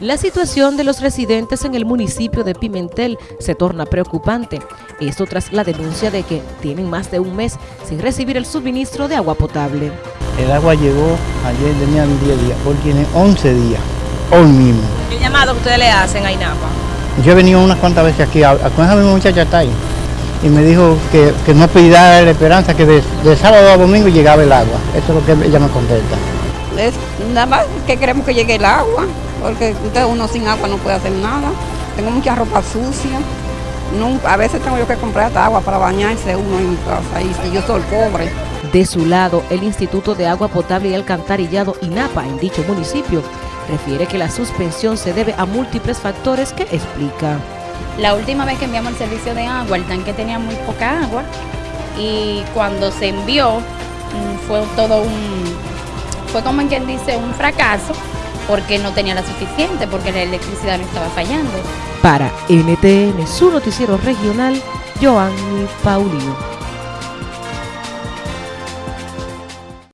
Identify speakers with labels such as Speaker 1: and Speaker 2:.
Speaker 1: La situación de los residentes en el municipio de Pimentel se torna preocupante. Esto tras la denuncia de que tienen más de un mes sin recibir el suministro de agua potable.
Speaker 2: El agua llegó ayer, tenía 10 días, hoy tiene 11 días, hoy mismo.
Speaker 3: ¿El llamado que ustedes le hacen a INAPA?
Speaker 2: Yo he venido unas cuantas veces aquí, a, con esa misma muchacha está ahí, y me dijo que, que no pidiera la esperanza que de, de sábado a domingo llegaba el agua. Eso es lo que ella me contesta.
Speaker 4: Es nada más que queremos que llegue el agua, porque usted uno sin agua no puede hacer nada. Tengo mucha ropa sucia. Nunca, a veces tengo yo que comprar hasta agua para bañarse uno en mi casa y, y yo soy pobre.
Speaker 1: De su lado, el Instituto de Agua Potable y Alcantarillado INAPA en dicho municipio refiere que la suspensión se debe a múltiples factores que explica.
Speaker 5: La última vez que enviamos el servicio de agua, el tanque tenía muy poca agua y cuando se envió mm, fue todo un, fue como en quien dice un fracaso porque no tenía la suficiente, porque la electricidad no estaba fallando.
Speaker 1: Para NTN, su noticiero regional, Joanny Paulino.